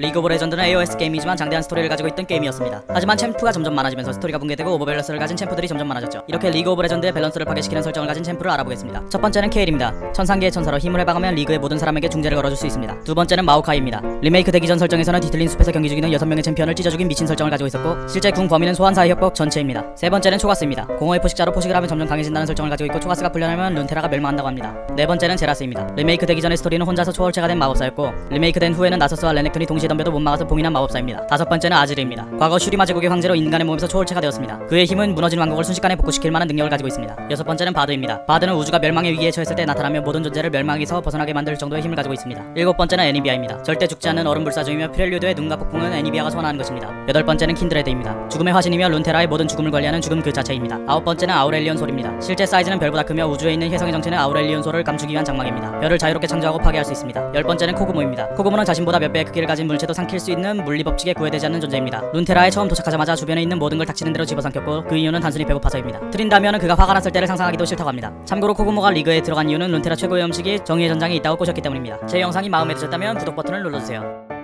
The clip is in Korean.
리그 오브 레전드는 AOS 게임이지만 장대한 스토리를 가지고 있던 게임이었습니다. 하지만 챔프가 점점 많아지면서 스토리가 붕괴되고 overbalance를 가진 챔프들이 점점 많아졌죠. 이렇게 리그 오브 레전드의 밸런스를 파괴시키는 설정을 가진 챔프를 알아보겠습니다. 첫 번째는 케일입니다. 천상계의 천사로 힘을 해방하면 리그의 모든 사람에게 중재를 걸어줄 수 있습니다. 두 번째는 마오카이입니다. 리메이크 되기 전 설정에서는 뒤틀린 숲에서 경기 중이던 6명의 챔피언을 찢어 죽인 미친 설정을 가지고 있었고 실제 궁 범위는 소환사의 협곡 전체입니다. 세 번째는 초가스입니다. 공허의 포식자로 포식을 하면 점점 강해진다는 설정을 가지고 있고 초가스가 풀려나면 룬테라가 멸망한다고 합니다. 네 번째는 제라스입니다. 리메이크 되기 전의 스토리는 혼자서 초월체가 된 마법사였고 리메이크 된 후에는 나서스와 레넥톤이 동시에 덤벼도 못 막아서 봉인한 마법사입니다. 다섯 번째는 아지르입니다. 과거 슈리마 제국의 황제로 인간의 몸에서 초월체가 되었습니다. 그의 힘은 무너진 왕국을 순식간에 복구시킬 만한 능력을 가지고 있습니다. 여섯 번째는 바드입니다. 바드는 우주가 멸망의 위기에 처했을 때 나타나며 모든 존재를 멸망에서 벗어나게 만들 정도의 힘을 가지고 있습니다. 일곱 번째는 애니비아입니다. 절대 죽지 않는 얼음 불사조이며 프렐요드의 눈과 폭풍은 애니비아가 소환하는 것입니다. 여덟 번째는 킨드레드입니다. 죽음의 화신이며 룬테라의 모든 죽음을 관리하는 죽음 그 자체입니다. 아홉 번째는 아우렐리온 솔입니다. 실제 사이즈는 별보다 크며 우주에 있는 혜성의 정체는 아우렐리온 솔을 감추기 위한 장막입니다. 별을 자유롭게 창조하고 파괴할 수 있습니다. 열 번째는 코그모입니다. 코그모는 자신보다 몇 배의 크기를 가진 물체도 삼킬 수 있는 물리 법칙에 구애되지 않는 존재입니다. 룬테라에 처음 도착하자마자 주변에 있는 모든 걸 닥치는 대로 집어삼켰고 그 이유는 단순히 배고파서입니다. 트린다미어는 그가 화가 났을 때를 상상하기도 싫다고 합니다. 참고로 코그모가 리그에 들어간 이유는 룬테라 최고의 음식이 정의의 전장에 있다고 꼬셨기 때문입니다. 제 영상이 마음에 드셨다면 구독 버튼을 눌러주세요.